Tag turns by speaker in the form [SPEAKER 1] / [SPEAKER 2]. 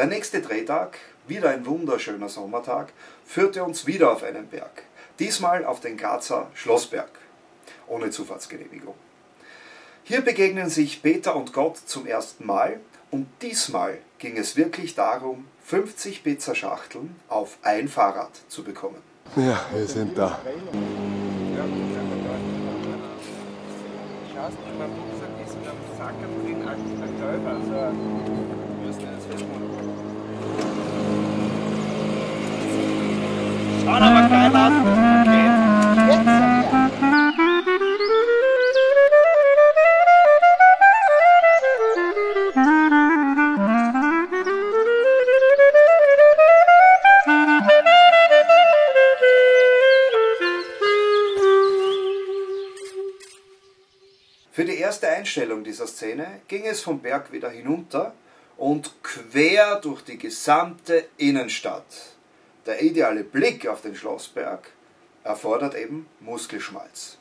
[SPEAKER 1] Der nächste Drehtag, wieder ein wunderschöner Sommertag, führte uns wieder auf einen Berg. Diesmal auf den Grazer Schlossberg. Ohne Zufahrtsgenehmigung. Hier begegnen sich Peter und Gott zum ersten Mal und diesmal ging es wirklich darum, 50 Pizzaschachteln auf ein Fahrrad zu bekommen.
[SPEAKER 2] Ja, wir sind da.
[SPEAKER 3] Schaust, in meinem Rucksack ist in einem Sack drin ein, Gelber, also Schaut aber das Paket.
[SPEAKER 1] Für die erste Einstellung dieser Szene ging es vom Berg wieder hinunter und quer durch die gesamte Innenstadt. Der ideale Blick auf den Schlossberg erfordert eben Muskelschmalz.